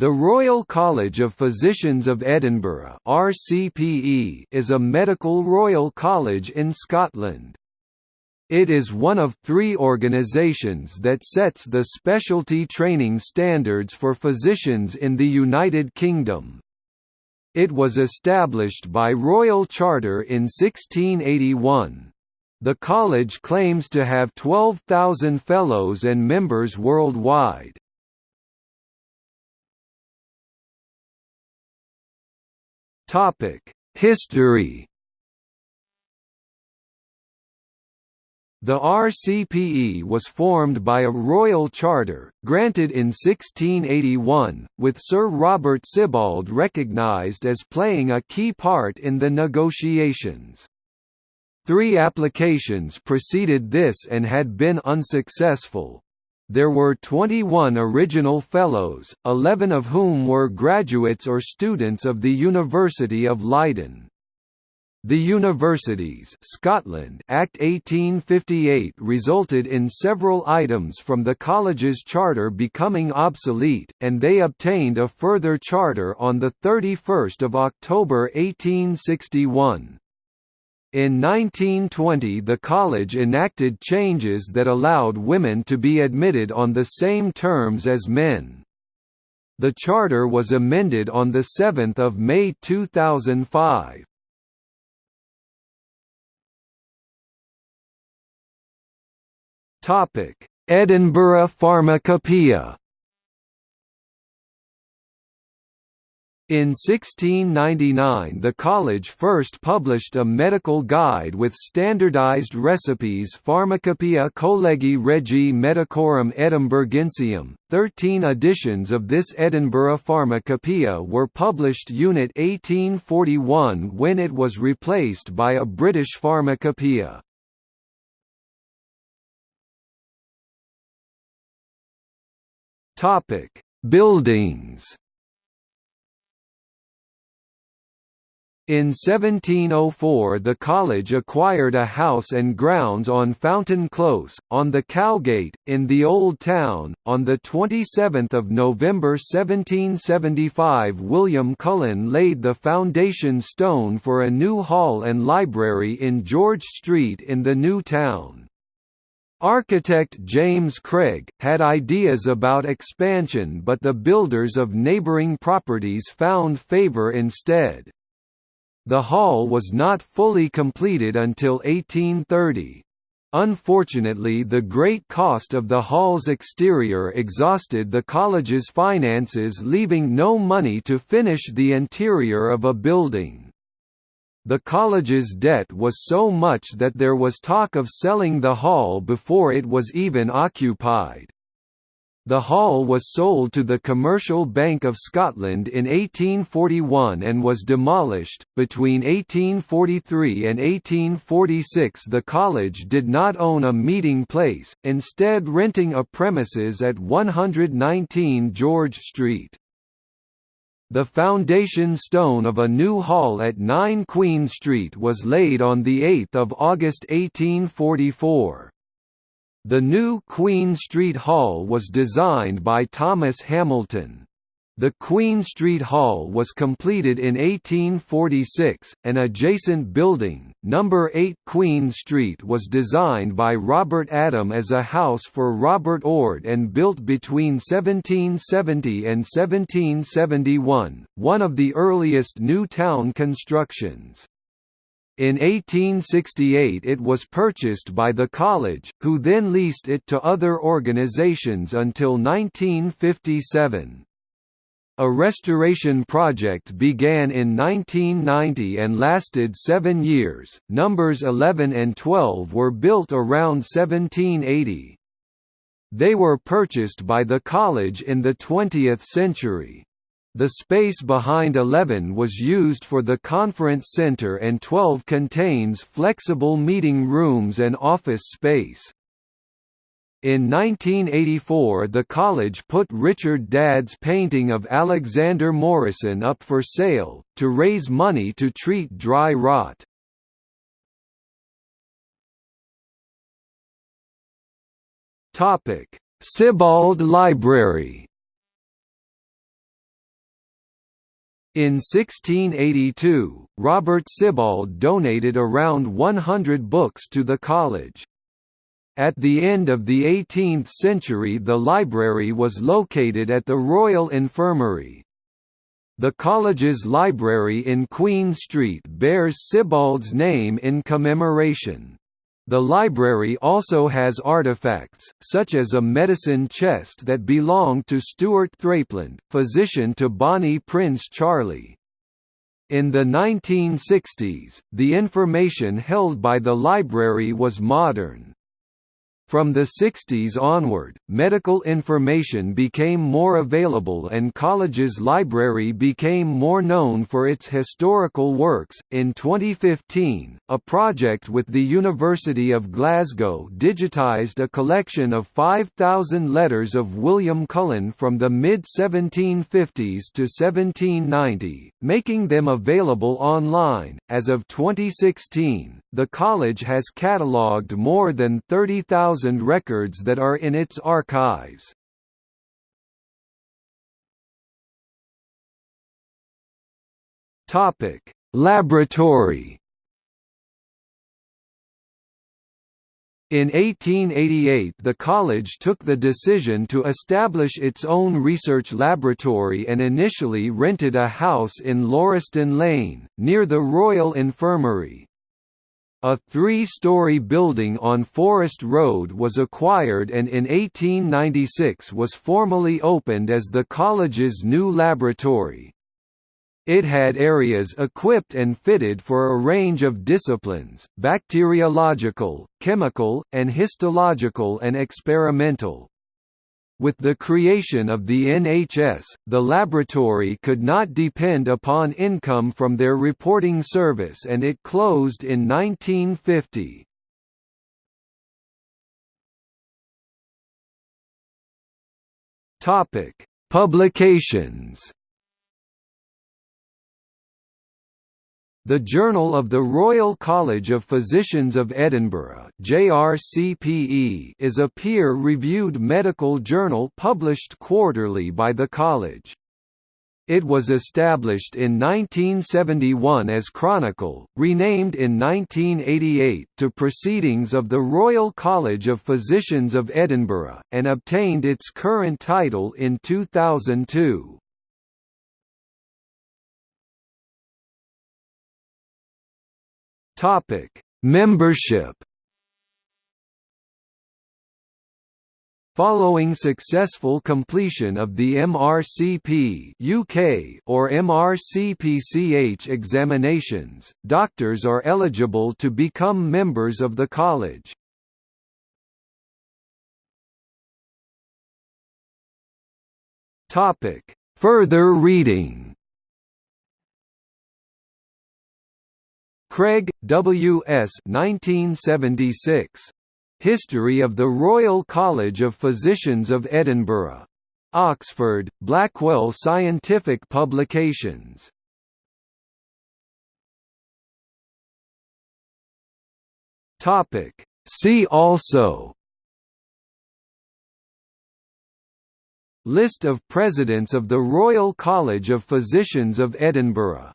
The Royal College of Physicians of Edinburgh (RCPE) is a medical royal college in Scotland. It is one of three organisations that sets the specialty training standards for physicians in the United Kingdom. It was established by Royal Charter in 1681. The college claims to have 12,000 fellows and members worldwide. History The RCPE was formed by a royal charter, granted in 1681, with Sir Robert Sibbald recognised as playing a key part in the negotiations. Three applications preceded this and had been unsuccessful. There were 21 original Fellows, 11 of whom were graduates or students of the University of Leiden. The Universities Scotland Act 1858 resulted in several items from the college's charter becoming obsolete, and they obtained a further charter on 31 October 1861. In 1920 the college enacted changes that allowed women to be admitted on the same terms as men. The charter was amended on 7 May 2005. Edinburgh Pharmacopoeia In 1699 the college first published a medical guide with standardized recipes Pharmacopoeia Collegii Regii Medicorum Edinburgensium. Thirteen editions of this Edinburgh Pharmacopoeia were published Unit 1841 when it was replaced by a British Pharmacopoeia. Buildings In 1704 the college acquired a house and grounds on Fountain Close, on the Cowgate, in the Old Town. On 27 November 1775 William Cullen laid the foundation stone for a new hall and library in George Street in the New Town. Architect James Craig, had ideas about expansion but the builders of neighbouring properties found favour instead. The hall was not fully completed until 1830. Unfortunately the great cost of the hall's exterior exhausted the college's finances leaving no money to finish the interior of a building. The college's debt was so much that there was talk of selling the hall before it was even occupied. The hall was sold to the Commercial Bank of Scotland in 1841 and was demolished. Between 1843 and 1846, the college did not own a meeting place, instead, renting a premises at 119 George Street. The foundation stone of a new hall at 9 Queen Street was laid on 8 August 1844. The new Queen Street Hall was designed by Thomas Hamilton. The Queen Street Hall was completed in 1846. An adjacent building, number 8 Queen Street, was designed by Robert Adam as a house for Robert Ord and built between 1770 and 1771, one of the earliest new town constructions. In 1868 it was purchased by the college, who then leased it to other organizations until 1957. A restoration project began in 1990 and lasted seven years. Numbers 11 and 12 were built around 1780. They were purchased by the college in the 20th century. The space behind 11 was used for the conference center and 12 contains flexible meeting rooms and office space. In 1984 the college put Richard Dadd's painting of Alexander Morison up for sale, to raise money to treat dry rot. Sibbald Library In 1682, Robert Sibbald donated around 100 books to the college. At the end of the 18th century the library was located at the Royal Infirmary. The college's library in Queen Street bears Sibbald's name in commemoration. The library also has artifacts, such as a medicine chest that belonged to Stuart Threipland, physician to Bonnie Prince Charlie. In the 1960s, the information held by the library was modern. From the 60s onward, medical information became more available and college's library became more known for its historical works. In 2015, a project with the University of Glasgow digitized a collection of 5,000 letters of William Cullen from the mid 1750s to 1790, making them available online. As of 2016, the college has catalogued more than 30,000 records that are in its archives. Topic: Laboratory. In 1888 the college took the decision to establish its own research laboratory and initially rented a house in Lauriston Lane, near the Royal Infirmary. A three-story building on Forest Road was acquired and in 1896 was formally opened as the college's new laboratory. It had areas equipped and fitted for a range of disciplines, bacteriological, chemical, and histological and experimental. With the creation of the NHS, the laboratory could not depend upon income from their reporting service and it closed in 1950. Publications The Journal of the Royal College of Physicians of Edinburgh JRCPE is a peer-reviewed medical journal published quarterly by the college. It was established in 1971 as Chronicle, renamed in 1988 to Proceedings of the Royal College of Physicians of Edinburgh, and obtained its current title in 2002. Topic: Membership. Following successful completion of the MRCP UK or MRCPCH examinations, doctors are eligible to become members of the college. Topic: Further reading Craig, W. S. 1976. History of the Royal College of Physicians of Edinburgh. Oxford, Blackwell Scientific Publications. Topic. See also List of Presidents of the Royal College of Physicians of Edinburgh